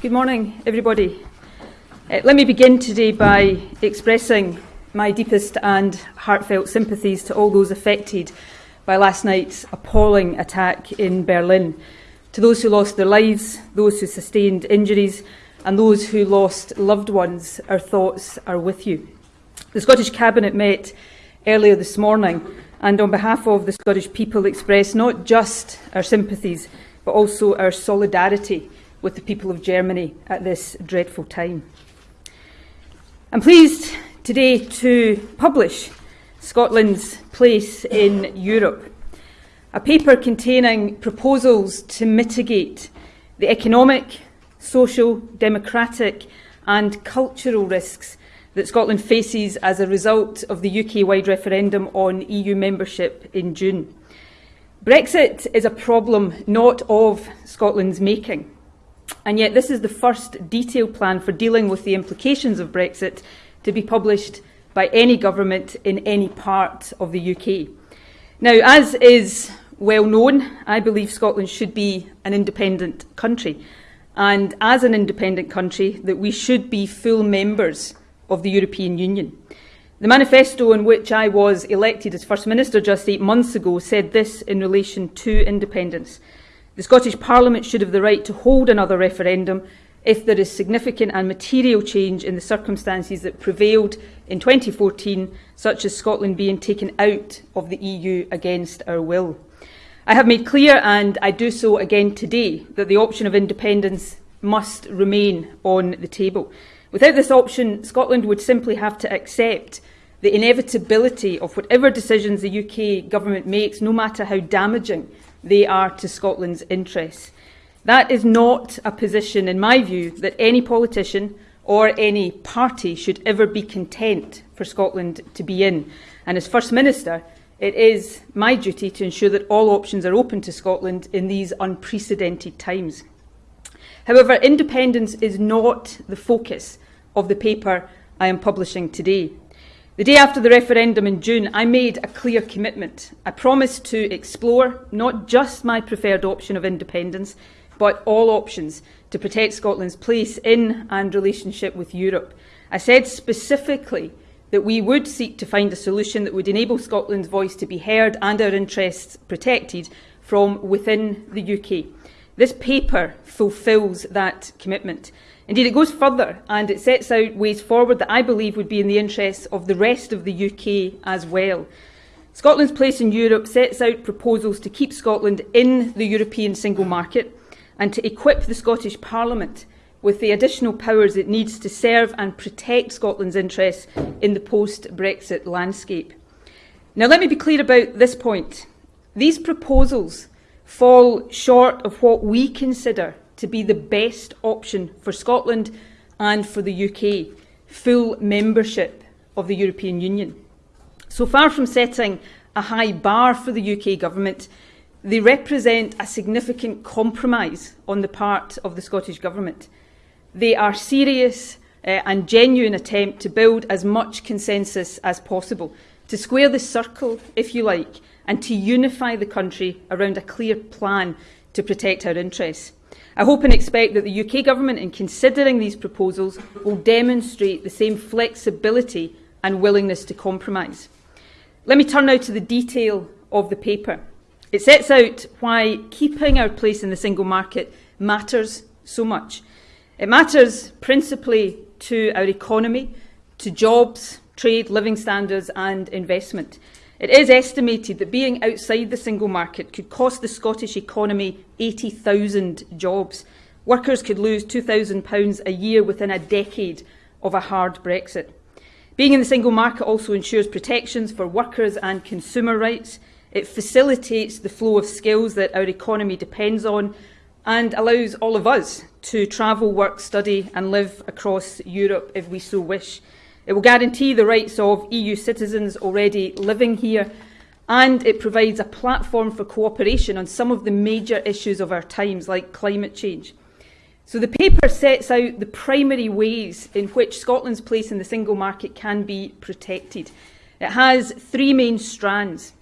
Good morning, everybody. Uh, let me begin today by expressing my deepest and heartfelt sympathies to all those affected by last night's appalling attack in Berlin. To those who lost their lives, those who sustained injuries, and those who lost loved ones, our thoughts are with you. The Scottish Cabinet met earlier this morning and on behalf of the Scottish people expressed not just our sympathies but also our solidarity with the people of Germany at this dreadful time. I'm pleased today to publish Scotland's place in Europe, a paper containing proposals to mitigate the economic, social, democratic and cultural risks that Scotland faces as a result of the UK-wide referendum on EU membership in June. Brexit is a problem not of Scotland's making. And yet this is the first detailed plan for dealing with the implications of Brexit to be published by any government in any part of the UK. Now, as is well known, I believe Scotland should be an independent country. And as an independent country, that we should be full members of the European Union. The manifesto in which I was elected as First Minister just eight months ago said this in relation to independence. The Scottish Parliament should have the right to hold another referendum if there is significant and material change in the circumstances that prevailed in 2014, such as Scotland being taken out of the EU against our will. I have made clear, and I do so again today, that the option of independence must remain on the table. Without this option, Scotland would simply have to accept the inevitability of whatever decisions the UK government makes, no matter how damaging they are to Scotland's interests. That is not a position, in my view, that any politician or any party should ever be content for Scotland to be in. And as First Minister, it is my duty to ensure that all options are open to Scotland in these unprecedented times. However, independence is not the focus of the paper I am publishing today. The day after the referendum in June, I made a clear commitment. I promised to explore not just my preferred option of independence, but all options to protect Scotland's place in and relationship with Europe. I said specifically that we would seek to find a solution that would enable Scotland's voice to be heard and our interests protected from within the UK. This paper fulfils that commitment. Indeed, it goes further and it sets out ways forward that I believe would be in the interests of the rest of the UK as well. Scotland's place in Europe sets out proposals to keep Scotland in the European single market and to equip the Scottish Parliament with the additional powers it needs to serve and protect Scotland's interests in the post-Brexit landscape. Now, let me be clear about this point. These proposals fall short of what we consider to be the best option for Scotland and for the UK, full membership of the European Union. So far from setting a high bar for the UK Government, they represent a significant compromise on the part of the Scottish Government. They are serious uh, and genuine attempt to build as much consensus as possible, to square the circle, if you like, and to unify the country around a clear plan to protect our interests. I hope and expect that the UK Government, in considering these proposals, will demonstrate the same flexibility and willingness to compromise. Let me turn now to the detail of the paper. It sets out why keeping our place in the single market matters so much. It matters principally to our economy, to jobs, trade, living standards and investment. It is estimated that being outside the single market could cost the Scottish economy 80,000 jobs. Workers could lose £2,000 a year within a decade of a hard Brexit. Being in the single market also ensures protections for workers and consumer rights. It facilitates the flow of skills that our economy depends on and allows all of us to travel, work, study and live across Europe if we so wish. It will guarantee the rights of EU citizens already living here and it provides a platform for cooperation on some of the major issues of our times, like climate change. So the paper sets out the primary ways in which Scotland's place in the single market can be protected. It has three main strands.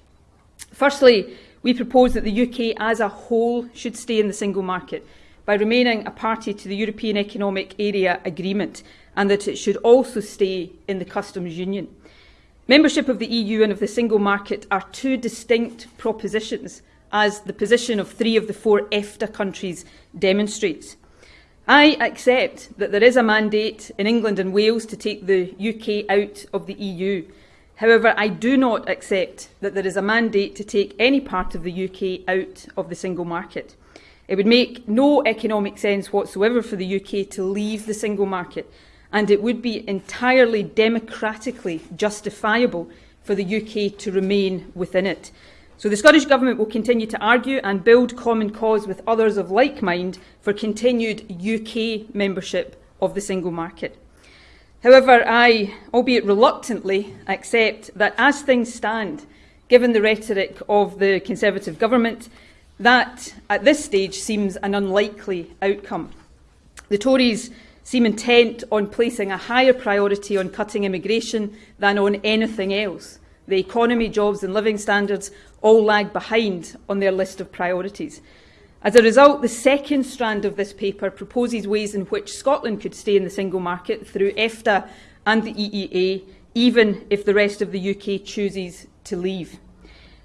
Firstly, we propose that the UK as a whole should stay in the single market. by remaining a party to the European Economic Area Agreement and that it should also stay in the customs union. Membership of the EU and of the single market are two distinct propositions, as the position of three of the four EFTA countries demonstrates. I accept that there is a mandate in England and Wales to take the UK out of the EU. However, I do not accept that there is a mandate to take any part of the UK out of the single market. It would make no economic sense whatsoever for the UK to leave the single market, and it would be entirely democratically justifiable for the UK to remain within it. So the Scottish Government will continue to argue and build common cause with others of like mind for continued UK membership of the single market. However, I, albeit reluctantly, accept that as things stand, given the rhetoric of the Conservative government, that at this stage seems an unlikely outcome. The Tories seem intent on placing a higher priority on cutting immigration than on anything else. The economy, jobs and living standards all lag behind on their list of priorities. As a result, the second strand of this paper proposes ways in which Scotland could stay in the single market through EFTA and the EEA, even if the rest of the UK chooses to leave.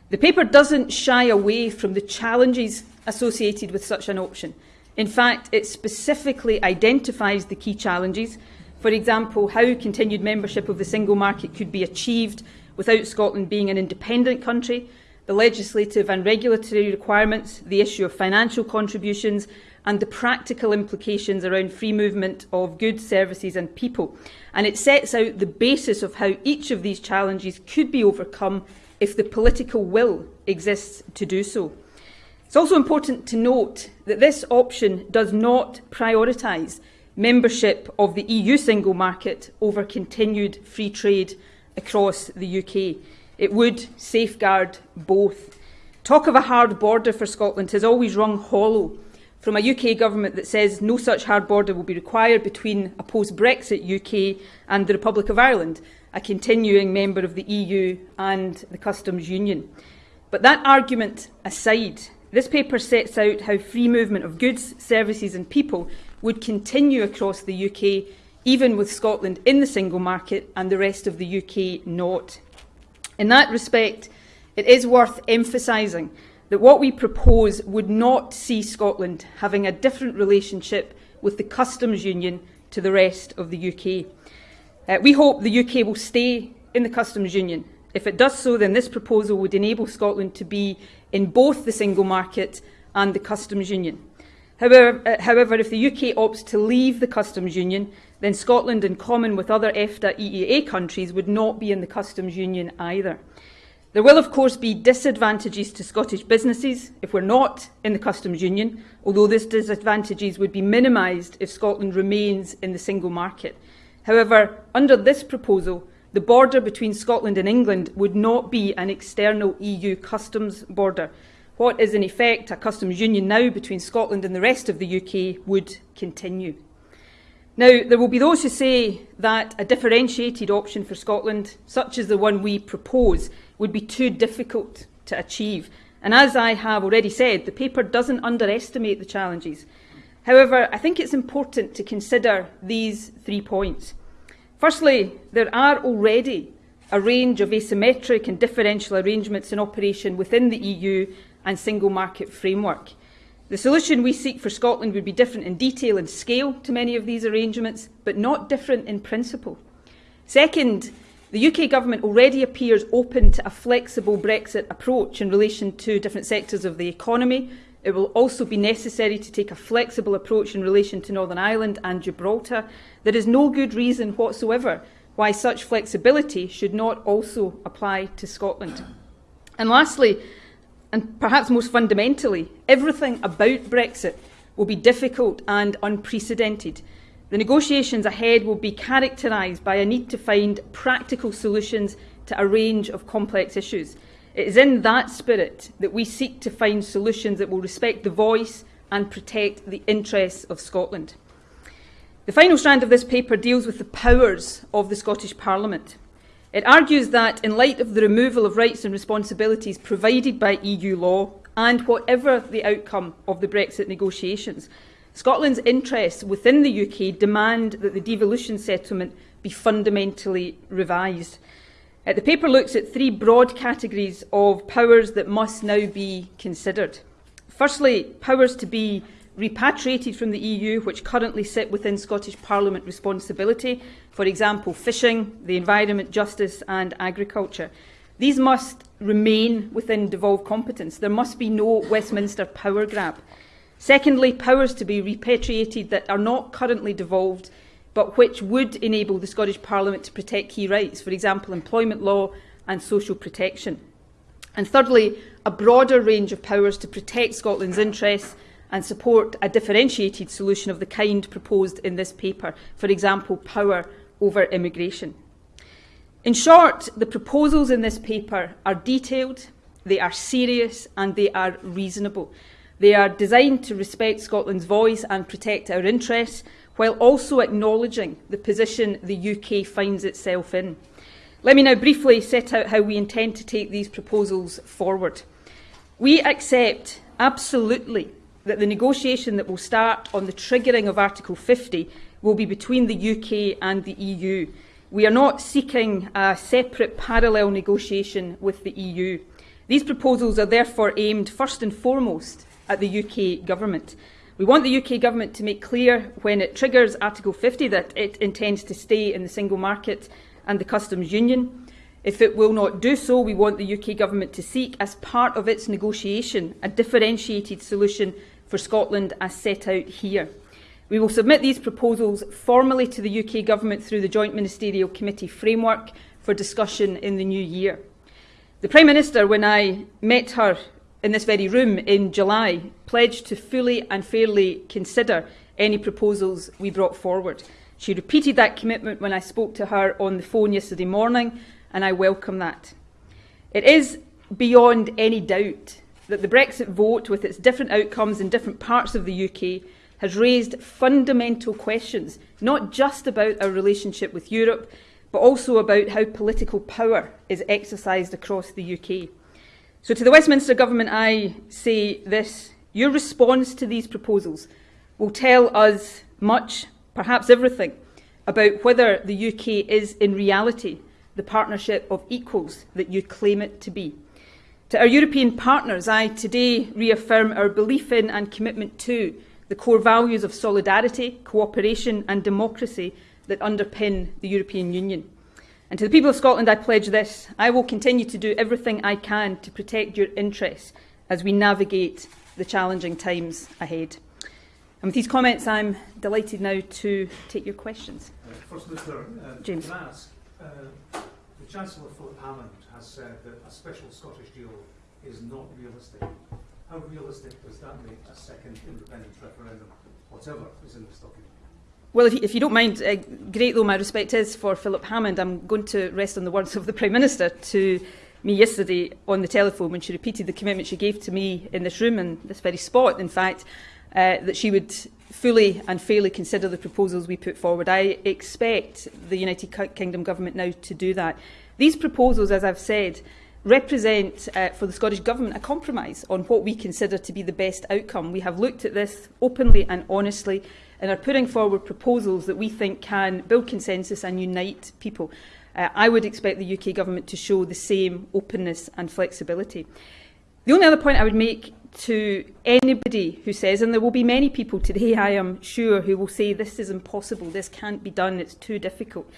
The paper doesn't shy away from the challenges associated with such an option. In fact, it specifically identifies the key challenges, for example, how continued membership of the single market could be achieved without Scotland being an independent country, the legislative and regulatory requirements, the issue of financial contributions, and the practical implications around free movement of goods, services and people. And it sets out the basis of how each of these challenges could be overcome if the political will exists to do so. It's also important to note that this option does not prioritise membership of the EU single market over continued free trade across the UK. It would safeguard both. Talk of a hard border for Scotland has always rung hollow from a UK government that says no such hard border will be required between a post-Brexit UK and the Republic of Ireland, a continuing member of the EU and the Customs Union. But that argument aside, this paper sets out how free movement of goods, services and people would continue across the UK even with Scotland in the single market and the rest of the UK not. In that respect, it is worth emphasising that what we propose would not see Scotland having a different relationship with the customs union to the rest of the UK. Uh, we hope the UK will stay in the customs union. If it does so, then this proposal would enable Scotland to be in both the single market and the customs union. However, uh, however, if the UK opts to leave the customs union, then Scotland, in common with other EFTA EEA countries, would not be in the customs union either. There will, of course, be disadvantages to Scottish businesses if we're not in the customs union, although these disadvantages would be minimised if Scotland remains in the single market. However, under this proposal, the border between Scotland and England would not be an external EU customs border. What is in effect a customs union now between Scotland and the rest of the UK would continue. Now, there will be those who say that a differentiated option for Scotland, such as the one we propose, would be too difficult to achieve. And as I have already said, the paper doesn't underestimate the challenges. However, I think it's important to consider these three points. Firstly, there are already a range of asymmetric and differential arrangements in operation within the EU and single market framework. The solution we seek for Scotland would be different in detail and scale to many of these arrangements, but not different in principle. Second, the UK government already appears open to a flexible Brexit approach in relation to different sectors of the economy. It will also be necessary to take a flexible approach in relation to Northern Ireland and Gibraltar. There is no good reason whatsoever why such flexibility should not also apply to Scotland. And lastly, and perhaps most fundamentally, everything about Brexit will be difficult and unprecedented. The negotiations ahead will be characterised by a need to find practical solutions to a range of complex issues. It is in that spirit that we seek to find solutions that will respect the voice and protect the interests of Scotland. The final strand of this paper deals with the powers of the Scottish Parliament. It argues that, in light of the removal of rights and responsibilities provided by EU law, and whatever the outcome of the Brexit negotiations, Scotland's interests within the UK demand that the devolution settlement be fundamentally revised. Uh, the paper looks at three broad categories of powers that must now be considered. Firstly, powers to be repatriated from the EU, which currently sit within Scottish Parliament responsibility, for example, fishing, the environment, justice, and agriculture. These must remain within devolved competence. There must be no Westminster power grab. Secondly, powers to be repatriated that are not currently devolved but which would enable the Scottish Parliament to protect key rights, for example, employment law and social protection. And thirdly, a broader range of powers to protect Scotland's interests and support a differentiated solution of the kind proposed in this paper, for example, power over immigration. In short, the proposals in this paper are detailed, they are serious and they are reasonable. They are designed to respect Scotland's voice and protect our interests, while also acknowledging the position the UK finds itself in. Let me now briefly set out how we intend to take these proposals forward. We accept absolutely that the negotiation that will start on the triggering of Article 50 will be between the UK and the EU. We are not seeking a separate parallel negotiation with the EU. These proposals are therefore aimed first and foremost at the UK Government. We want the UK Government to make clear when it triggers Article 50 that it intends to stay in the single market and the customs union. If it will not do so, we want the UK Government to seek, as part of its negotiation, a differentiated solution for Scotland as set out here. We will submit these proposals formally to the UK Government through the Joint Ministerial Committee framework for discussion in the new year. The Prime Minister, when I met her in this very room in July pledged to fully and fairly consider any proposals we brought forward. She repeated that commitment when I spoke to her on the phone yesterday morning, and I welcome that. It is beyond any doubt that the Brexit vote, with its different outcomes in different parts of the UK, has raised fundamental questions, not just about our relationship with Europe, but also about how political power is exercised across the UK. So to the Westminster Government, I say this. Your response to these proposals will tell us much, perhaps everything, about whether the UK is in reality the partnership of equals that you claim it to be. To our European partners, I today reaffirm our belief in and commitment to the core values of solidarity, cooperation and democracy that underpin the European Union. And to the people of Scotland, I pledge this. I will continue to do everything I can to protect your interests as we navigate the challenging times ahead. And with these comments, I'm delighted now to take your questions. Uh, First Minister, uh, James. Can I ask, uh, the Chancellor Philip Hammond has said that a special Scottish deal is not realistic. How realistic does that make a second independence referendum, whatever is in the stocking? Well, if you, if you don't mind, uh, great though my respect is for Philip Hammond, I'm going to rest on the words of the Prime Minister to me yesterday on the telephone when she repeated the commitment she gave to me in this room and this very spot, in fact, uh, that she would fully and fairly consider the proposals we put forward. I expect the United Kingdom Government now to do that. These proposals, as I've said, represent uh, for the Scottish Government a compromise on what we consider to be the best outcome. We have looked at this openly and honestly. And are putting forward proposals that we think can build consensus and unite people. Uh, I would expect the UK Government to show the same openness and flexibility. The only other point I would make to anybody who says, and there will be many people today, I am sure, who will say this is impossible, this can't be done, it's too difficult,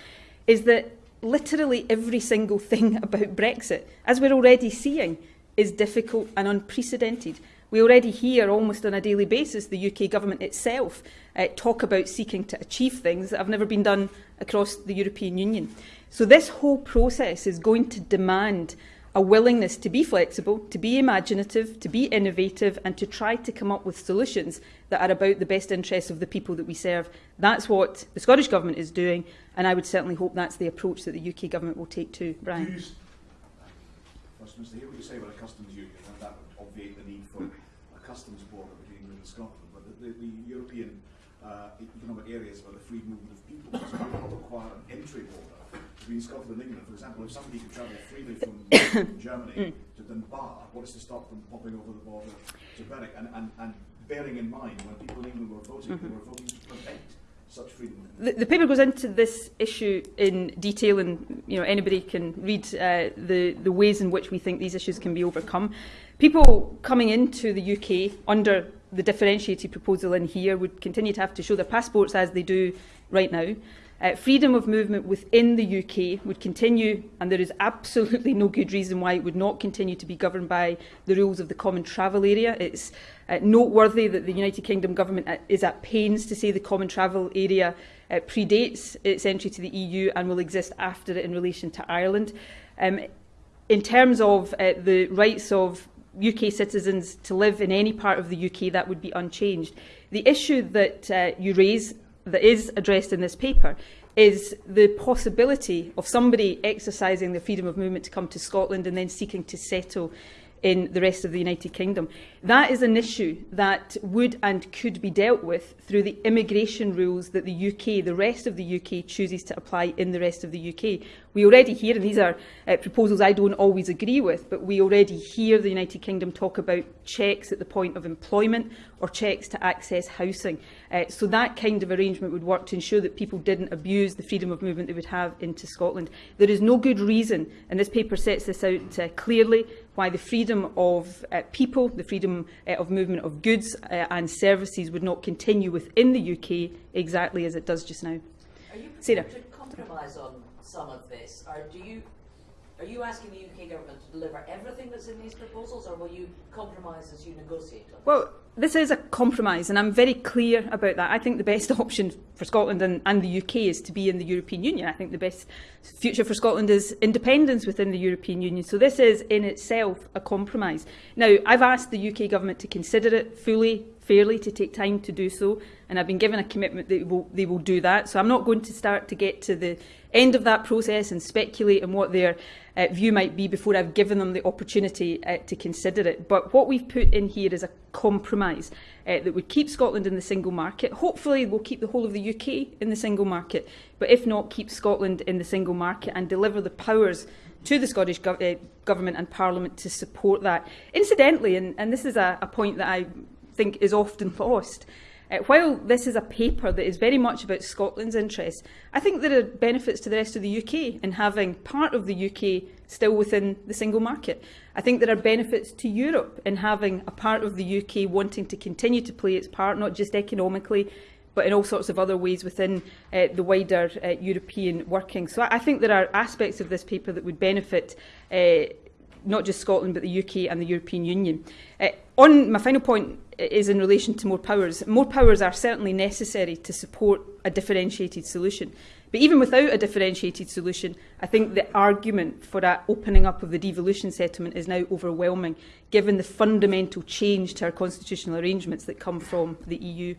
is that literally every single thing about Brexit, as we're already seeing, is difficult and unprecedented. We already hear almost on a daily basis the UK government itself uh, talk about seeking to achieve things that have never been done across the European Union. So this whole process is going to demand a willingness to be flexible, to be imaginative, to be innovative and to try to come up with solutions that are about the best interests of the people that we serve. That's what the Scottish Government is doing and I would certainly hope that's the approach that the UK Government will take too. Brian. What you say about a customs union that would obviate the need for customs border between England and Scotland, but the, the, the European uh, economic areas where the free movement of people does not require an entry border between Scotland and England. For example, if somebody could travel freely from Germany to Dunbar, what is to stop them popping over the border to Berwick? And, and, and bearing in mind, when people in England were voting, they were voting to prevent such freedom. The, the paper goes into this issue in detail, and you know anybody can read uh, the the ways in which we think these issues can be overcome. People coming into the UK under the differentiated proposal in here would continue to have to show their passports as they do right now. Uh, freedom of movement within the UK would continue, and there is absolutely no good reason why it would not continue to be governed by the rules of the common travel area. It's uh, noteworthy that the United Kingdom government uh, is at pains to say the common travel area uh, predates its entry to the EU and will exist after it in relation to Ireland. Um, in terms of uh, the rights of UK citizens to live in any part of the UK, that would be unchanged. The issue that uh, you raise, that is addressed in this paper, is the possibility of somebody exercising the freedom of movement to come to Scotland and then seeking to settle in the rest of the United Kingdom. That is an issue that would and could be dealt with through the immigration rules that the UK, the rest of the UK, chooses to apply in the rest of the UK. We already hear, and these are uh, proposals I don't always agree with, but we already hear the United Kingdom talk about checks at the point of employment or checks to access housing. Uh, so that kind of arrangement would work to ensure that people didn't abuse the freedom of movement they would have into Scotland. There is no good reason, and this paper sets this out uh, clearly, why the freedom of uh, people, the freedom uh, of movement of goods uh, and services would not continue within the UK exactly as it does just now. Are you Sarah. to compromise on some of this, or do you are you asking the UK government to deliver everything that's in these proposals, or will you compromise as you negotiate? Well, this is a compromise, and I'm very clear about that. I think the best option for Scotland and, and the UK is to be in the European Union. I think the best future for Scotland is independence within the European Union. So this is in itself a compromise. Now, I've asked the UK government to consider it fully, fairly, to take time to do so, and I've been given a commitment that they will, they will do that. So I'm not going to start to get to the end of that process and speculate on what their uh, view might be before I've given them the opportunity uh, to consider it. But what we've put in here is a compromise uh, that would keep Scotland in the single market. Hopefully, we'll keep the whole of the UK in the single market, but if not, keep Scotland in the single market and deliver the powers to the Scottish gov uh, Government and Parliament to support that. Incidentally, and, and this is a, a point that I think is often lost, Uh, while this is a paper that is very much about Scotland's interests, I think there are benefits to the rest of the UK in having part of the UK still within the single market. I think there are benefits to Europe in having a part of the UK wanting to continue to play its part, not just economically, but in all sorts of other ways within uh, the wider uh, European working. So I, think there are aspects of this paper that would benefit uh, not just Scotland, but the UK and the European Union. Uh, on my final point is in relation to more powers. More powers are certainly necessary to support a differentiated solution. But even without a differentiated solution, I think the argument for that opening up of the devolution settlement is now overwhelming, given the fundamental change to our constitutional arrangements that come from the EU.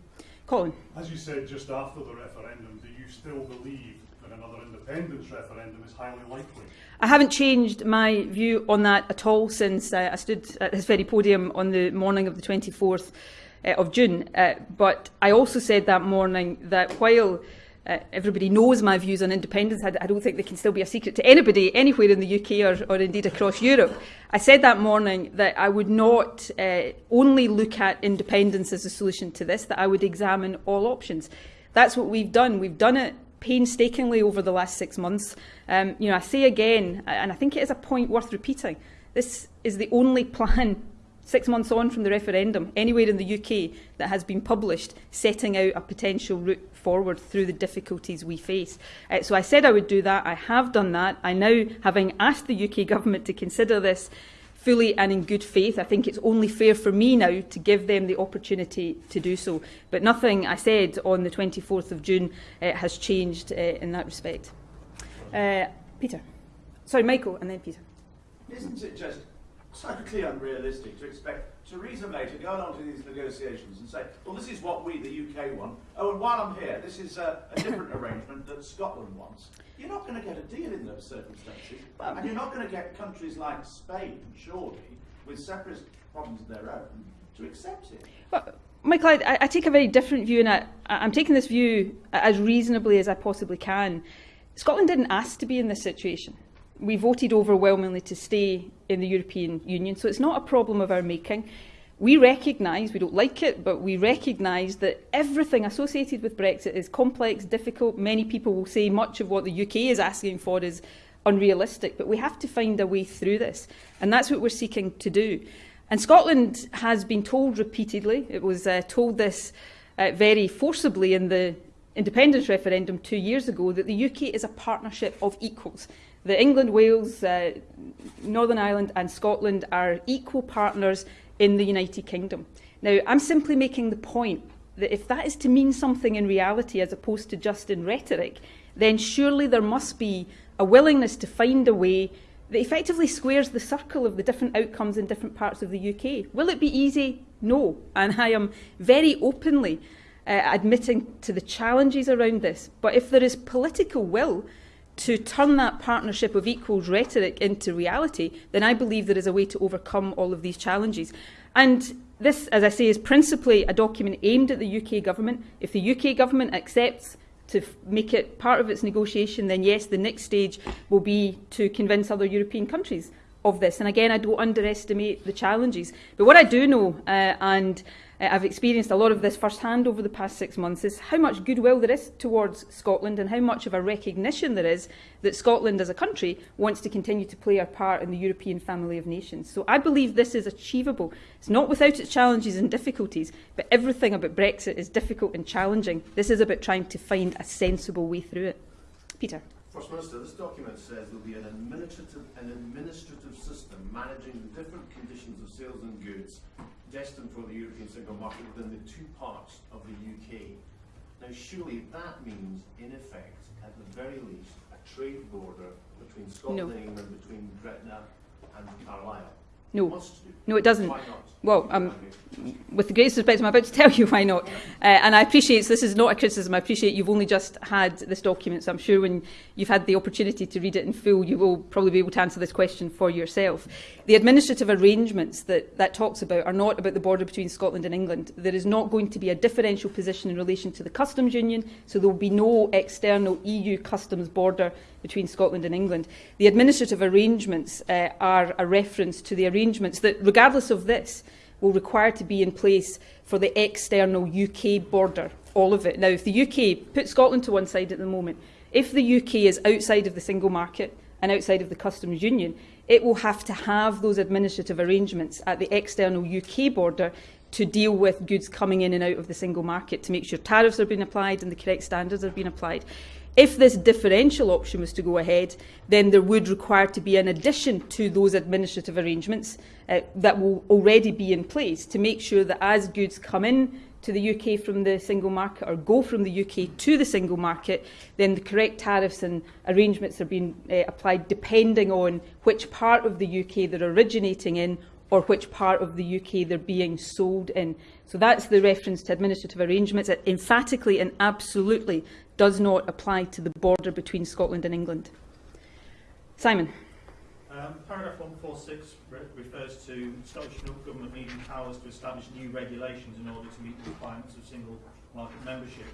Colin. As you said just after the referendum, do you still believe independence referendum is highly likely? I haven't changed my view on that at all since uh, I stood at this very podium on the morning of the 24th uh, of June. Uh, but I also said that morning that while uh, everybody knows my views on independence, I, I don't think they can still be a secret to anybody anywhere in the UK or, or indeed across Europe. I said that morning that I would not uh, only look at independence as a solution to this, that I would examine all options. That's what we've done. We've done it painstakingly over the last six months. Um, you know, I say again, and I think it is a point worth repeating, this is the only plan six months on from the referendum anywhere in the UK that has been published setting out a potential route forward through the difficulties we face. Uh, so I said I would do that. I have done that. I now, having asked the UK government to consider this, fully and in good faith. I think it's only fair for me now to give them the opportunity to do so. But nothing I said on the 24th of June uh, has changed uh, in that respect. Uh, Peter. Sorry, Michael, and then Peter. Isn't it just slightly unrealistic to expect Theresa May to go along to these negotiations and say, well, this is what we, the UK, want. Oh, and while I'm here, this is a, a different arrangement that Scotland wants. You're not going to get a deal in those circumstances. And you're not going to get countries like Spain, surely, with separate problems of their own, to accept it. Well, Michael, I, I take a very different view, and I, I'm taking this view as reasonably as I possibly can. Scotland didn't ask to be in this situation. We voted overwhelmingly to stay in the European Union, so it's not a problem of our making. We recognise, we don't like it, but we recognise that everything associated with Brexit is complex, difficult. Many people will say much of what the UK is asking for is unrealistic, but we have to find a way through this. And that's what we're seeking to do. And Scotland has been told repeatedly, it was uh, told this uh, very forcibly in the independence referendum two years ago, that the UK is a partnership of equals. The England, Wales, uh, Northern Ireland and Scotland are equal partners in the United Kingdom. Now, I'm simply making the point that if that is to mean something in reality as opposed to just in rhetoric, then surely there must be a willingness to find a way that effectively squares the circle of the different outcomes in different parts of the UK. Will it be easy? No. And I am very openly uh, admitting to the challenges around this. But if there is political will to turn that partnership of equals rhetoric into reality, then I believe there is a way to overcome all of these challenges. And this, as I say, is principally a document aimed at the UK government. If the UK government accepts to make it part of its negotiation, then yes, the next stage will be to convince other European countries of this. And again, I don't underestimate the challenges. But what I do know, uh, and uh, I've experienced a lot of this firsthand over the past six months, is how much goodwill there is towards Scotland and how much of a recognition there is that Scotland as a country wants to continue to play our part in the European family of nations. So I believe this is achievable. It's not without its challenges and difficulties, but everything about Brexit is difficult and challenging. This is about trying to find a sensible way through it. Peter. First Minister, this document says there will be an administrative, an administrative system managing the different conditions of sales and goods destined for the European single market within the two parts of the UK. Now, surely that means, in effect, at the very least, a trade border between Scotland No. and England, between Gretna and Carlisle. No. No, it doesn't. Why not? Well, um, with the greatest respect, I'm about to tell you why not. Uh, and I appreciate this is not a criticism. I appreciate you've only just had this document, so I'm sure when you've had the opportunity to read it in full, you will probably be able to answer this question for yourself. The administrative arrangements that that talks about are not about the border between Scotland and England. There is not going to be a differential position in relation to the customs union, so there will be no external EU customs border between Scotland and England. The administrative arrangements uh, are a reference to the arrangements that, regardless of this, will require to be in place for the external UK border, all of it. Now, if the UK, put Scotland to one side at the moment, if the UK is outside of the single market and outside of the customs union, it will have to have those administrative arrangements at the external UK border to deal with goods coming in and out of the single market to make sure tariffs are being applied and the correct standards are being applied. If this differential option was to go ahead, then there would require to be an addition to those administrative arrangements uh, that will already be in place to make sure that as goods come in to the UK from the single market or go from the UK to the single market, then the correct tariffs and arrangements are being uh, applied depending on which part of the UK they're originating in or which part of the UK they're being sold in. So that's the reference to administrative arrangements. It emphatically and absolutely does not apply to the border between Scotland and England. Simon. Um, paragraph 146 re refers to Scottish Government needing powers to establish new regulations in order to meet the requirements of single market membership.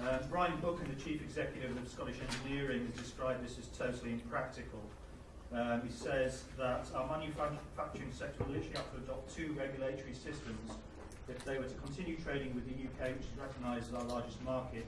Um, Brian Buchan, the Chief Executive of Scottish Engineering, has described this as totally impractical. Um, he says that our manufacturing sector will literally have to adopt two regulatory systems if they were to continue trading with the UK, which is recognised as our largest market.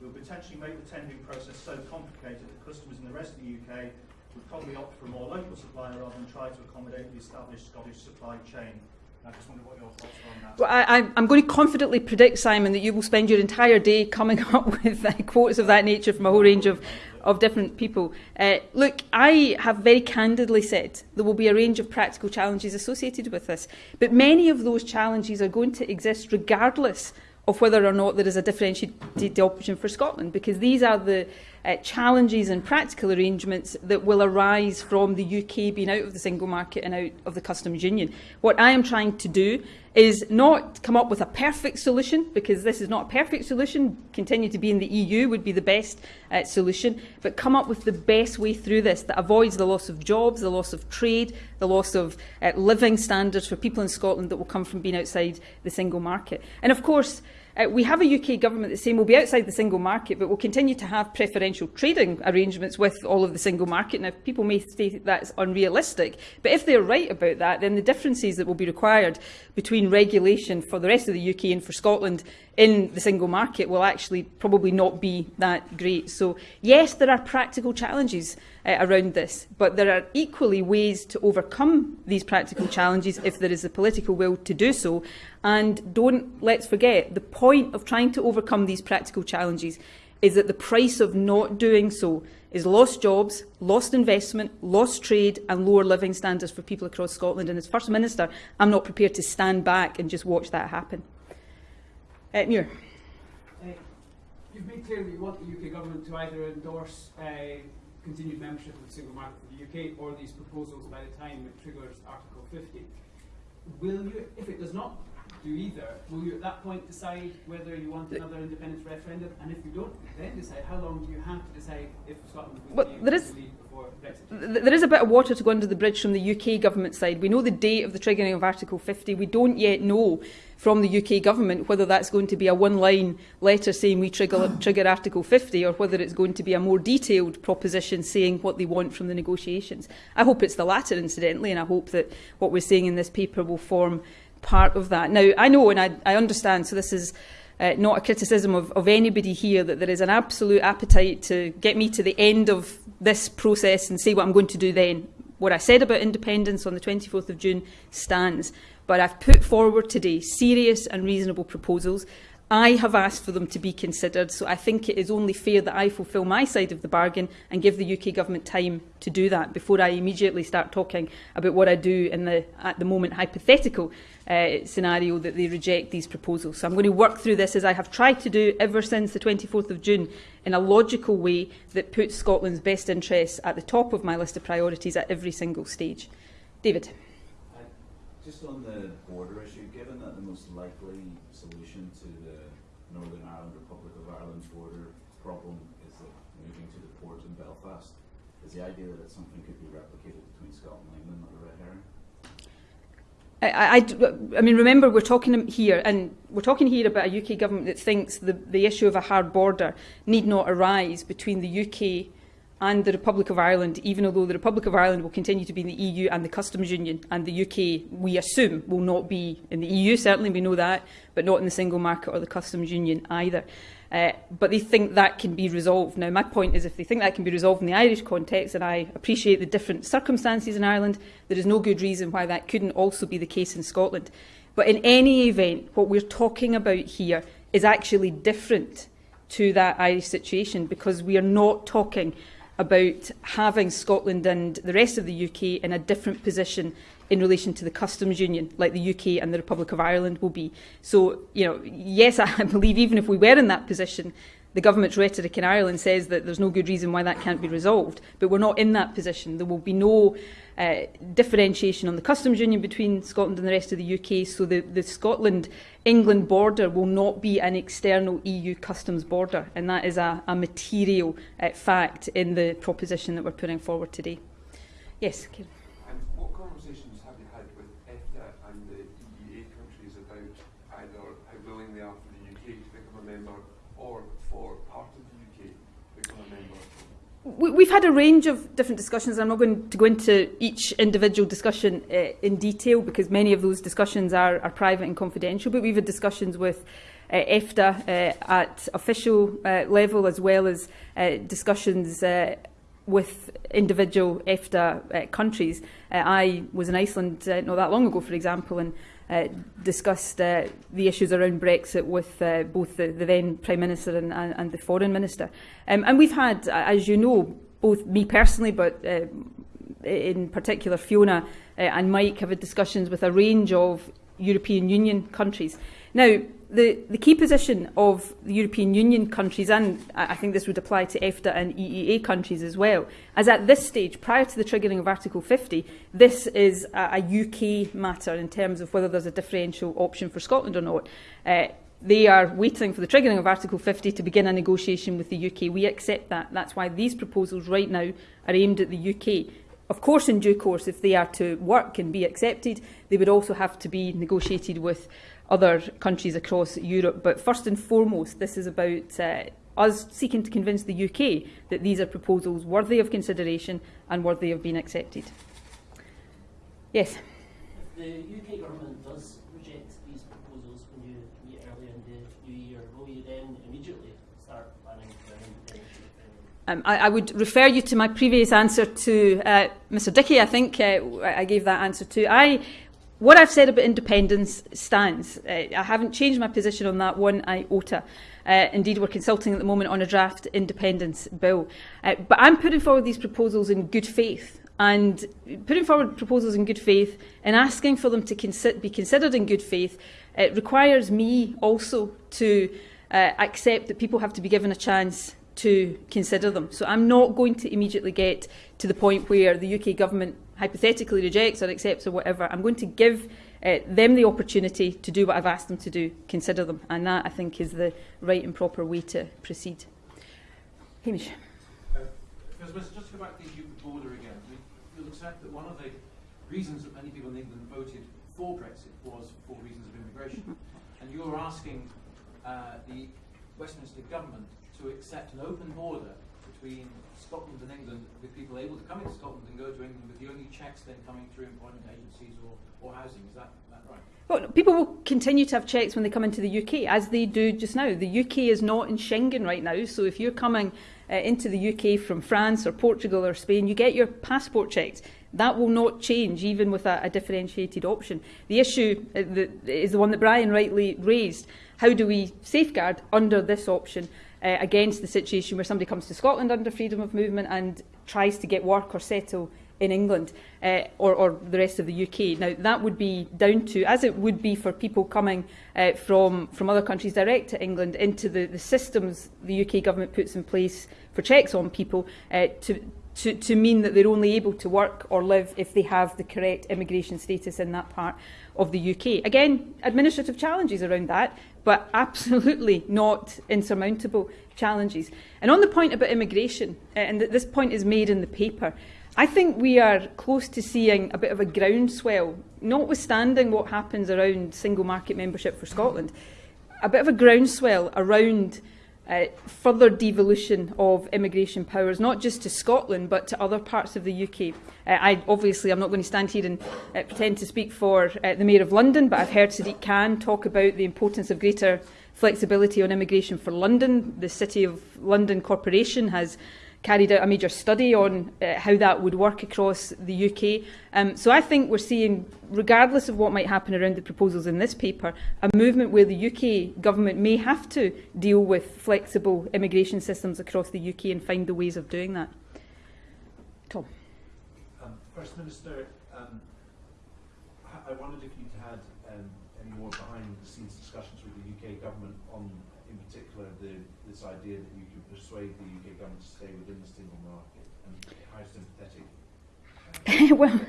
It will potentially make the tendering process so complicated that customers in the rest of the UK would probably opt for a more local supplier rather than try to accommodate the established Scottish supply chain. I just wonder what your thoughts are on that. Well, I- I'm going to confidently predict, Simon, that you will spend your entire day coming up with uh, quotes of that nature from a whole range of, of different people. Uh, look, I have very candidly said there will be a range of practical challenges associated with this, but many of those challenges are going to exist regardless of whether or not there is a differentiated option for Scotland, because these are the uh, challenges and practical arrangements that will arise from the UK being out of the single market and out of the customs union. What I am trying to do is not come up with a perfect solution, because this is not a perfect solution. Continue to be in the EU would be the best uh, solution, but come up with the best way through this that avoids the loss of jobs, the loss of trade, the loss of uh, living standards for people in Scotland that will come from being outside the single market. And of course, Uh, we have a UK government that's saying we'll be outside the single market, but we'll continue to have preferential trading arrangements with all of the single market. Now, people may say that's unrealistic, but if they're right about that, then the differences that will be required between regulation for the rest of the UK and for Scotland in the single market will actually probably not be that great. So, yes, there are practical challenges uh, around this, but there are equally ways to overcome these practical challenges if there is the political will to do so. And don't let's forget, the point of trying to overcome these practical challenges is that the price of not doing so is lost jobs, lost investment, lost trade and lower living standards for people across Scotland. And as First Minister, I'm not prepared to stand back and just watch that happen. Mure. Uh, you've made clear that you want the UK government to either endorse uh, continued membership of the single market for the UK or these proposals by the time it triggers Article 50. Will you, if it does not do either, will you at that point decide whether you want another independence referendum? And if you don't then decide, how long do you have to decide if Scotland will well, be there is, leave before Brexit? th there is a bit of water to go under the bridge from the UK government side. We know the date of the triggering of Article 50. We don't yet know from the UK government whether that's going to be a one-line letter saying we trigger, trigger Article 50 or whether it's going to be a more detailed proposition saying what they want from the negotiations. I hope it's the latter, incidentally, and I hope that what we're saying in this paper will form part of that. Now, I know and I, I understand, so this is uh, not a criticism of, of anybody here, that there is an absolute appetite to get me to the end of this process and say what I'm going to do then. What I said about independence on the 24th of June stands, but I've put forward today serious and reasonable proposals. I have asked for them to be considered, so I think it is only fair that I fulfil my side of the bargain and give the UK government time to do that before I immediately start talking about what I do in the, at the moment, hypothetical uh, scenario that they reject these proposals. So I'm going to work through this as I have tried to do ever since the 24th of June in a logical way that puts Scotland's best interests at the top of my list of priorities at every single stage. David. Just on the border issue, given that the most likely solution to the Northern Ireland Republic of Ireland border problem is moving to the port in Belfast. Is the idea that something could be replicated between Scotland and England not a red herring? I, I, I, mean, remember, we're talking here, and we're talking here about a UK government that thinks the, the issue of a hard border need not arise between the UK and the Republic of Ireland, even although the Republic of Ireland will continue to be in the EU and the customs union, and the UK, we assume, will not be in the EU, certainly we know that, but not in the single market or the customs union either. Uh, but they think that can be resolved. Now, my point is if they think that can be resolved in the Irish context, and I appreciate the different circumstances in Ireland, there is no good reason why that couldn't also be the case in Scotland. But in any event, what we're talking about here is actually different to that Irish situation because we are not talking about having Scotland and the rest of the UK in a different position in relation to the customs union, like the UK and the Republic of Ireland will be. So, you know, yes, I believe even if we were in that position, the government's rhetoric in Ireland says that there's no good reason why that can't be resolved, but we're not in that position. There will be no uh, differentiation on the customs union between Scotland and the rest of the UK, so the, the Scotland-England border will not be an external EU customs border, and that is a, a material uh, fact in the proposition that we're putting forward today. Yes, Kieran. We've had a range of different discussions. I'm not going to go into each individual discussion uh, in detail because many of those discussions are, are private and confidential, but we've had discussions with uh, EFTA uh, at official uh, level as well as uh, discussions uh, with individual EFTA uh, countries. Uh, I was in Iceland uh, not that long ago, for example, and uh, discussed uh, the issues around Brexit with uh, both the, the then Prime Minister and, and, and the Foreign Minister. Um, and we've had, as you know, both me personally, but uh, in particular Fiona uh, and Mike have had discussions with a range of European Union countries. Now, the, the key position of the European Union countries, and I think this would apply to EFTA and EEA countries as well, as at this stage, prior to the triggering of Article 50, this is a, a UK matter in terms of whether there's a differential option for Scotland or not. Uh, they are waiting for the triggering of Article 50 to begin a negotiation with the UK. We accept that. That's why these proposals right now are aimed at the UK. Of course, in due course, if they are to work and be accepted, they would also have to be negotiated with other countries across Europe. But first and foremost, this is about uh, us seeking to convince the UK that these are proposals worthy of consideration and worthy of being accepted. Yes. If the UK government does reject these proposals when you meet early in the new year, will you then immediately start planning for an? Um, I, I would refer you to my previous answer to uh, Mr Dickie. I think uh, I gave that answer to. I, what I've said about independence stands. Uh, I haven't changed my position on that one iota. Uh, indeed, we're consulting at the moment on a draft independence bill. Uh, but I'm putting forward these proposals in good faith. And putting forward proposals in good faith and asking for them to consi be considered in good faith it requires me also to uh, accept that people have to be given a chance to consider them. So I'm not going to immediately get to the point where the UK government hypothetically rejects or accepts or whatever. I'm going to give uh, them the opportunity to do what I've asked them to do, consider them. And that, I think, is the right and proper way to proceed. Hamish. Uh, just to go back to the EU border again, I mean, you'll accept that one of the reasons that many people in England voted for Brexit was for reasons of immigration. And you're asking uh, the Westminster government to accept an open border between Scotland and England with people able to come into Scotland and go to England with the only checks then coming through employment agencies or, or housing. Is that, that right? Well, people will continue to have checks when they come into the UK, as they do just now. The UK is not in Schengen right now, so if you're coming uh, into the UK from France or Portugal or Spain, you get your passport checked. That will not change, even with a, a differentiated option. The issue uh, the, is the one that Brian rightly raised. How do we safeguard under this option uh, against the situation where somebody comes to Scotland under freedom of movement and tries to get work or settle in England uh, or, or the rest of the UK. Now, that would be down to, as it would be for people coming uh, from, from other countries direct to England, into the, the systems the UK government puts in place for checks on people uh, to, to, to mean that they're only able to work or live if they have the correct immigration status in that part of the UK. Again, administrative challenges around that, but absolutely not insurmountable challenges. And on the point about immigration, uh, and th this point is made in the paper, I think we are close to seeing a bit of a groundswell, notwithstanding what happens around single market membership for Scotland, a bit of a groundswell around uh, further devolution of immigration powers, not just to Scotland, but to other parts of the UK. Uh, I, obviously, I'm not going to stand here and uh, pretend to speak for uh, the Mayor of London, but I've heard Sadiq Khan talk about the importance of greater flexibility on immigration for London. The City of London Corporation has carried out a major study on uh, how that would work across the UK. Um, so I think we're seeing, regardless of what might happen around the proposals in this paper, a movement where the UK government may have to deal with flexible immigration systems across the UK and find the ways of doing that. Tom. Um, First Minister, um, I wondered if you'd had um, any more behind the scenes discussions with the UK government on, in particular, the, this idea that you could persuade the To stay within the single market and how sympathetic? Uh, well,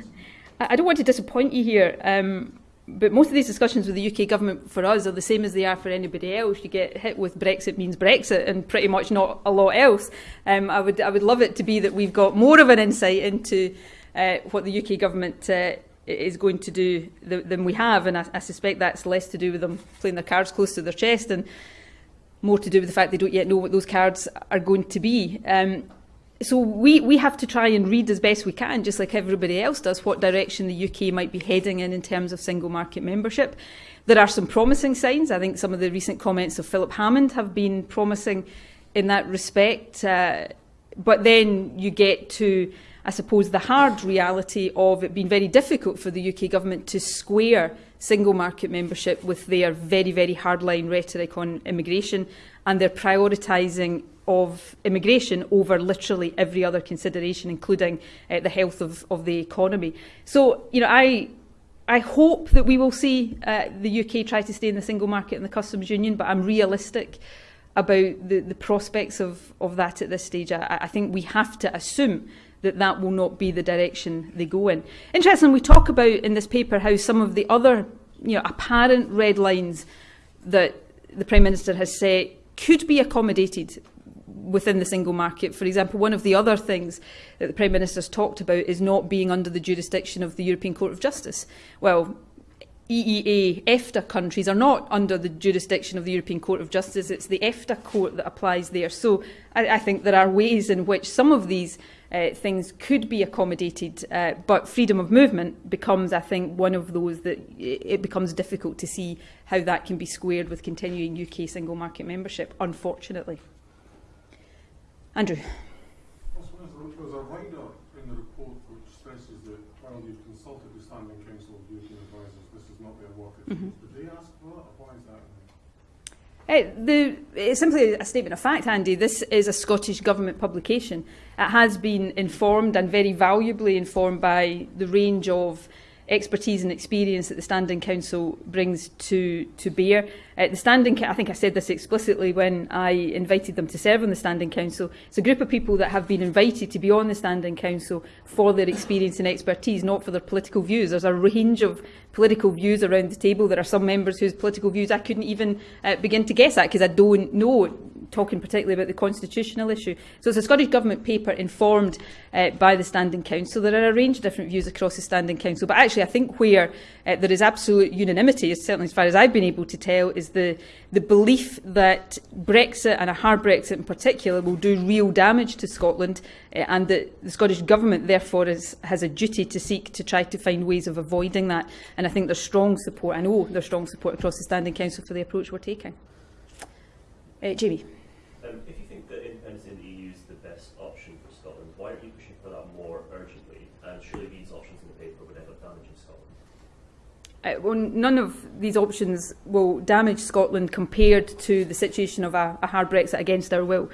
I don't want to disappoint you here, um, but most of these discussions with the UK government for us are the same as they are for anybody else. You get hit with Brexit means Brexit and pretty much not a lot else. Um, I, would, I would love it to be that we've got more of an insight into uh, what the UK government uh, is going to do th than we have, and I, I suspect that's less to do with them playing their cards close to their chest and more to do with the fact they don't yet know what those cards are going to be. Um, so we, we have to try and read as best we can, just like everybody else does, what direction the UK might be heading in in terms of single market membership. There are some promising signs. I think some of the recent comments of Philip Hammond have been promising in that respect. Uh, but then you get to, I suppose, the hard reality of it being very difficult for the UK government to square single market membership with their very, very hardline rhetoric on immigration and their prioritising of immigration over literally every other consideration, including uh, the health of, of the economy. So, you know, I I hope that we will see uh, the UK try to stay in the single market and the customs union, but I'm realistic about the, the prospects of, of that at this stage. I, I think we have to assume that that will not be the direction they go in. Interesting, we talk about in this paper how some of the other you know, apparent red lines that the Prime Minister has set could be accommodated within the single market. For example, one of the other things that the Prime Minister's talked about is not being under the jurisdiction of the European Court of Justice. Well, EEA EFTA countries are not under the jurisdiction of the European Court of Justice. It's the EFTA court that applies there. So I, I think there are ways in which some of these uh, things could be accommodated, uh, but freedom of movement becomes, I think, one of those that it becomes difficult to see how that can be squared with continuing UK single market membership, unfortunately. Andrew. There's a write-up in the report which stresses that while you've consulted the Standing Council of European Advisors, this is not their work. Mm -hmm. Did they ask for that, or why is that? Uh, the, it's simply a statement of fact, Andy. This is a Scottish Government publication. It has been informed and very valuably informed by the range of expertise and experience that the Standing Council brings to, to bear. Uh, the Standing, I think I said this explicitly when I invited them to serve on the Standing Council, it's a group of people that have been invited to be on the Standing Council for their experience and expertise, not for their political views. There's a range of political views around the table. There are some members whose political views I couldn't even uh, begin to guess at because I don't know talking particularly about the constitutional issue. So it's a Scottish Government paper informed uh, by the Standing Council. There are a range of different views across the Standing Council, but actually I think where uh, there is absolute unanimity, certainly as far as I've been able to tell, is the, the belief that Brexit and a hard Brexit in particular will do real damage to Scotland uh, and that the Scottish Government therefore is, has a duty to seek to try to find ways of avoiding that. And I think there's strong support, I know there's strong support across the Standing Council for the approach we're taking. Uh, Jamie. Um, if you think that independence in the EU is the best option for Scotland, why aren't you pushing for that more urgently? And surely these options in the paper would end up damaging Scotland? Uh, well, none of these options will damage Scotland compared to the situation of a, a hard Brexit against our will.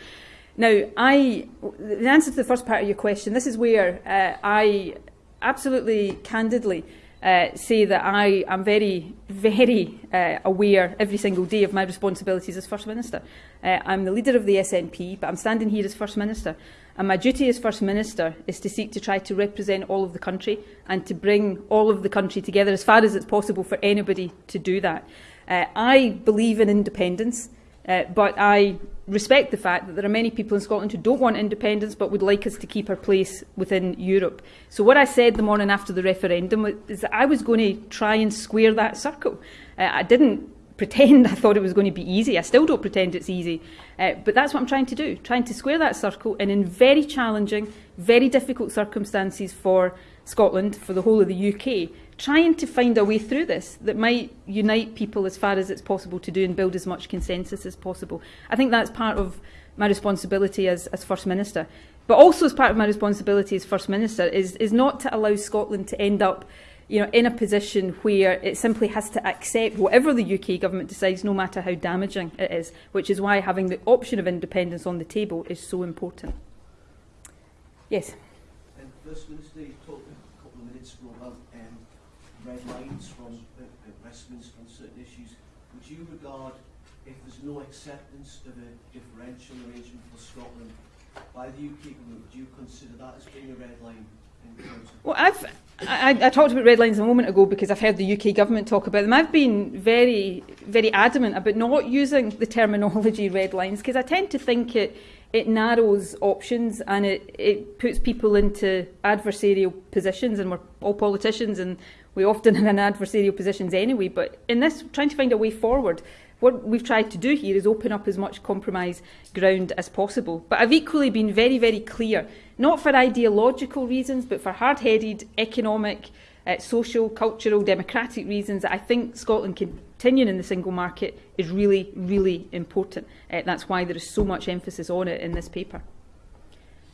Now, I, the answer to the first part of your question, this is where uh, I absolutely candidly uh, say that I am very, very uh, aware every single day of my responsibilities as First Minister. Uh, I'm the leader of the SNP, but I'm standing here as First Minister. And my duty as First Minister is to seek to try to represent all of the country and to bring all of the country together as far as it's possible for anybody to do that. Uh, I believe in independence, uh, but I respect the fact that there are many people in Scotland who don't want independence but would like us to keep our place within Europe. So what I said the morning after the referendum is that I was going to try and square that circle. Uh, I didn't pretend I thought it was going to be easy. I still don't pretend it's easy. Uh, but that's what I'm trying to do, trying to square that circle and in very challenging, very difficult circumstances for Scotland, for the whole of the UK, trying to find a way through this that might unite people as far as it's possible to do and build as much consensus as possible. I think that's part of my responsibility as, as First Minister. But also as part of my responsibility as First Minister is, is not to allow Scotland to end up you know, in a position where it simply has to accept whatever the UK government decides, no matter how damaging it is, which is why having the option of independence on the table is so important. Yes? And First Minister, you talked a couple of minutes ago about red lines from uh, Westminster on certain issues. Would you regard, if there's no acceptance of a differential arrangement for Scotland by the UK government, would you consider that as being a red line? Well, I've, I, I talked about red lines a moment ago because I've heard the UK government talk about them. I've been very, very adamant about not using the terminology red lines because I tend to think it, it narrows options and it, it puts people into adversarial positions and we're all politicians and we often in adversarial positions anyway. But in this, trying to find a way forward, what we've tried to do here is open up as much compromise ground as possible. But I've equally been very, very clear, not for ideological reasons, but for hard-headed economic, uh, social, cultural, democratic reasons that I think Scotland continuing in the single market is really, really important. Uh, that's why there is so much emphasis on it in this paper.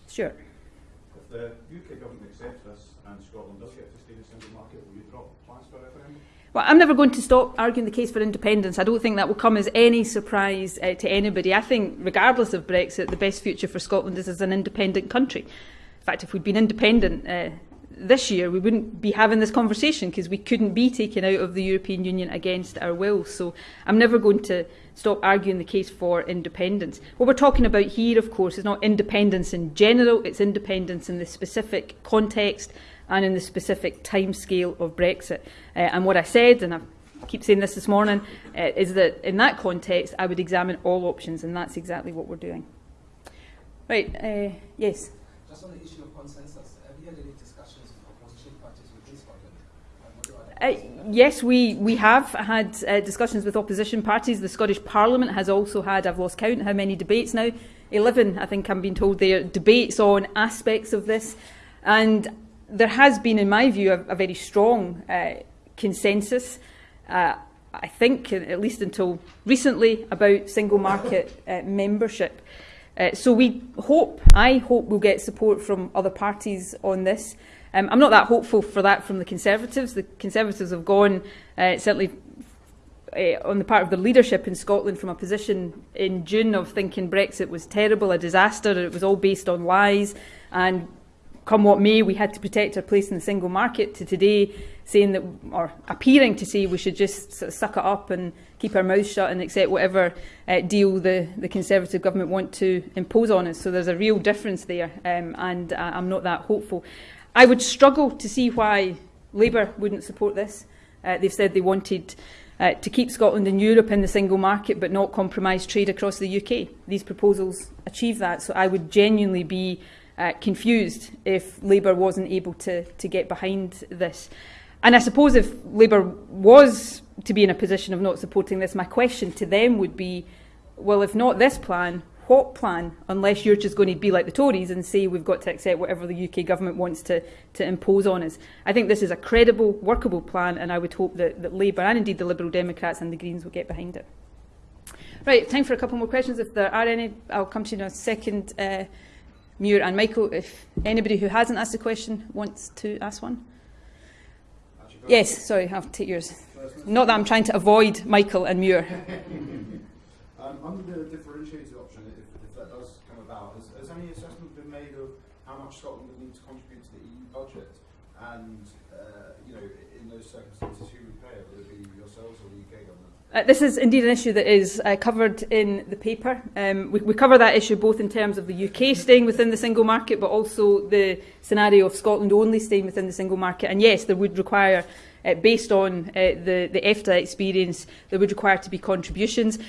Stuart. If the UK government accepts this and Scotland does get to stay in the single market, will you drop plans for a referendum? Well, I'm never going to stop arguing the case for independence. I don't think that will come as any surprise uh, to anybody. I think, regardless of Brexit, the best future for Scotland is as an independent country. In fact, if we'd been independent uh, this year, we wouldn't be having this conversation because we couldn't be taken out of the European Union against our will. So I'm never going to stop arguing the case for independence. What we're talking about here, of course, is not independence in general, it's independence in the specific context and in the specific timescale of Brexit. Uh, and what I said, and I keep saying this this morning, uh, is that in that context I would examine all options, and that's exactly what we're doing. Right, uh, yes? Just on the issue of consensus, have you had any discussions with opposition parties within Scotland? Uh, yes, we, we have had uh, discussions with opposition parties. The Scottish Parliament has also had, I've lost count how many debates now, 11, I think I'm being told there, are debates on aspects of this. And there has been, in my view, a, a very strong uh, consensus, uh, I think, at least until recently, about single market uh, membership. Uh, so we hope, I hope we'll get support from other parties on this. Um, I'm not that hopeful for that from the Conservatives. The Conservatives have gone, uh, certainly uh, on the part of the leadership in Scotland, from a position in June of thinking Brexit was terrible, a disaster, it was all based on lies, and come what may, we had to protect our place in the single market, to today saying that, or appearing to say we should just sort of suck it up and keep our mouths shut and accept whatever uh, deal the, the Conservative government want to impose on us. So there's a real difference there, um, and I'm not that hopeful. I would struggle to see why Labour wouldn't support this. Uh, they've said they wanted uh, to keep Scotland and Europe in the single market but not compromise trade across the UK. These proposals achieve that, so I would genuinely be uh, confused if Labour wasn't able to, to get behind this. And I suppose if Labour was to be in a position of not supporting this, my question to them would be, well, if not this plan, what plan unless you're just going to be like the Tories and say we've got to accept whatever the UK government wants to, to impose on us. I think this is a credible, workable plan and I would hope that, that Labour and indeed the Liberal Democrats and the Greens will get behind it. Right, time for a couple more questions. If there are any, I'll come to you in a second. Uh, Mure and Michael, if anybody who hasn't asked a question wants to ask one. Yes, sorry, I'll take yours. Not that I'm trying to avoid Michael and Mure. um, under the differentiated option, if, if, that does come about, has, has any assessment been made of how much Scotland would need to contribute to the EU budget? And, uh, you know, in those circumstances, who would pay it? Would it be yourselves or the? Uh, this is indeed an issue that is uh, covered in the paper. Um, we, we cover that issue both in terms of the UK staying within the single market, but also the scenario of Scotland only staying within the single market. And yes, there would require, uh, based on uh, the, the EFTA experience, there would require to be contributions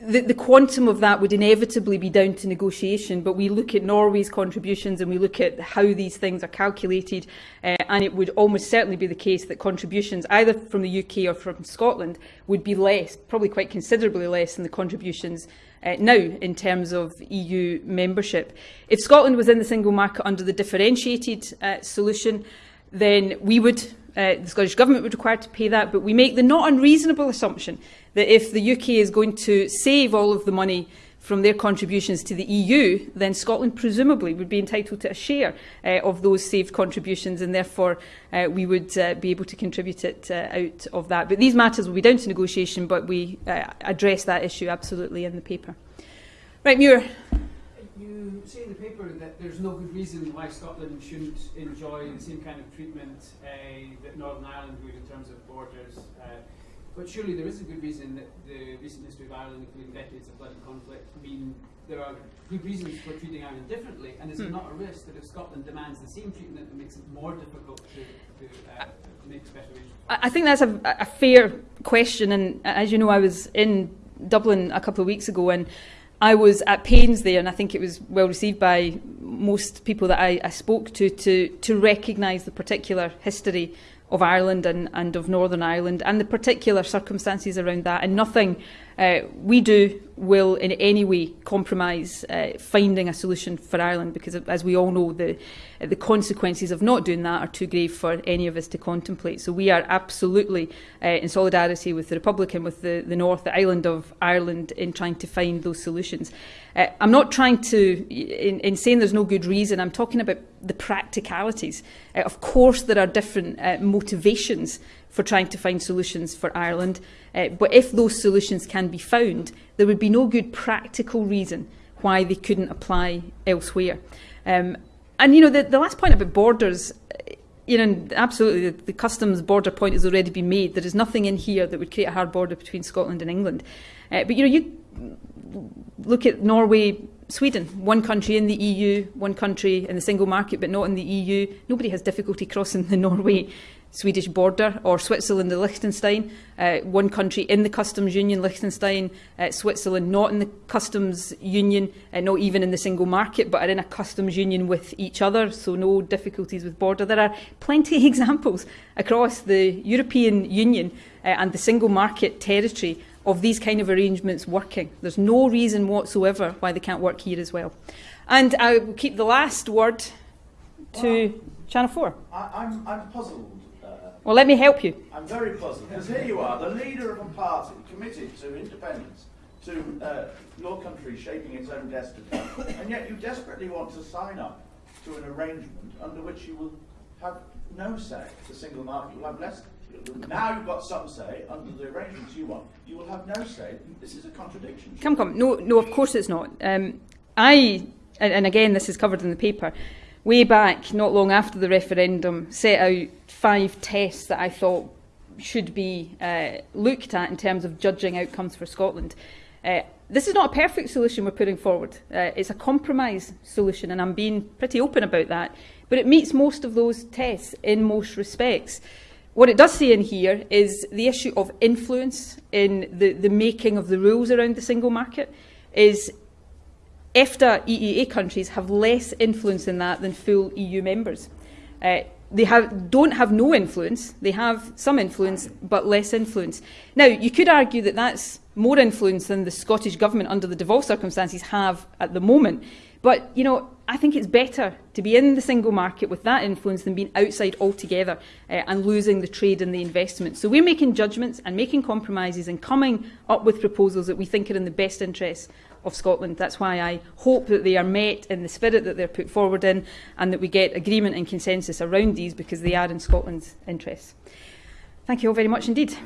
the, the quantum of that would inevitably be down to negotiation, but we look at Norway's contributions and we look at how these things are calculated, uh, and it would almost certainly be the case that contributions either from the UK or from Scotland would be less, probably quite considerably less than the contributions uh, now in terms of EU membership. If Scotland was in the single market under the differentiated uh, solution, uh, then we would, uh, the Scottish Government would require to pay that, but we make the not unreasonable assumption that if the UK is going to save all of the money from their contributions to the EU, then Scotland presumably would be entitled to a share uh, of those saved contributions and therefore uh, we would uh, be able to contribute it uh, out of that. But these matters will be down to negotiation, but we uh, address that issue absolutely in the paper. Right, Mure. You say in the paper that there's no good reason why Scotland shouldn't enjoy the same kind of treatment uh, that Northern Ireland would in terms of borders, uh, but surely there is a good reason that the recent history of Ireland, including decades of blood and conflict, mean there are good reasons for treating Ireland differently, and is there hmm. not a risk that if Scotland demands the same treatment, it makes it more difficult to, to, uh, make special arrangements? I think that's a, a fair question, and as you know, I was in Dublin a couple of weeks ago, and I was at pains there, and I think it was well received by most people that I, I spoke to, to, to recognise the particular history of Ireland and, and of Northern Ireland and the particular circumstances around that, and nothing uh, we do will in any way compromise uh, finding a solution for Ireland because as we all know the uh, the consequences of not doing that are too grave for any of us to contemplate. So we are absolutely uh, in solidarity with the Republic and with the, the North the island of Ireland in trying to find those solutions. Uh, I'm not trying to, in, in saying there's no good reason, I'm talking about the practicalities. Uh, of course, there are different uh, motivations for trying to find solutions for Ireland. Uh, but if those solutions can be found, there would be no good practical reason why they couldn't apply elsewhere. Um, and, you know, the, the last point about borders, you know, absolutely, the, the customs border point has already been made. There is nothing in here that would create a hard border between Scotland and England. Uh, but, you know, you look at Norway, Sweden, one country in the EU, one country in the single market, but not in the EU. Nobody has difficulty crossing the Norway Swedish border, or Switzerland and Liechtenstein, uh, one country in the customs union, Liechtenstein, uh, Switzerland not in the customs union, uh, not even in the single market, but are in a customs union with each other, so no difficulties with border. There are plenty of examples across the European Union uh, and the single market territory of these kind of arrangements working. There's no reason whatsoever why they can't work here as well. And I will keep the last word to Well, Channel 4. I, I'm, I'm puzzled. Uh, Well, let me help you. I'm very puzzled because here you are, the leader of a party committed to independence, to uh, your country shaping its own destiny, and yet you desperately want to sign up to an arrangement under which you will have no say. The single market will have less. Now you've got some say under the arrangements you want. You will have no say. This is a contradiction. Come, come. No, no, of course it's not. Um, I, and, again, this is covered in the paper, way back, not long after the referendum, set out five tests that I thought should be uh, looked at in terms of judging outcomes for Scotland. Uh, this is not a perfect solution we're putting forward. Uh, it's a compromise solution, and I'm being pretty open about that. But it meets most of those tests in most respects. What it does say in here is the issue of influence in the, the making of the rules around the single market is EFTA EEA countries have less influence in that than full EU members. Uh, they have, don't have no influence, they have some influence, but less influence. Now, you could argue that that's more influence than the Scottish Government, under the devolved circumstances, have at the moment. But, you know, I think it's better to be in the single market with that influence than being outside altogether uh, and losing the trade and the investment. So we're making judgments and making compromises and coming up with proposals that we think are in the best interests of Scotland. That's why I hope that they are met in the spirit that they're put forward in and that we get agreement and consensus around these because they are in Scotland's interests. Thank you all very much indeed.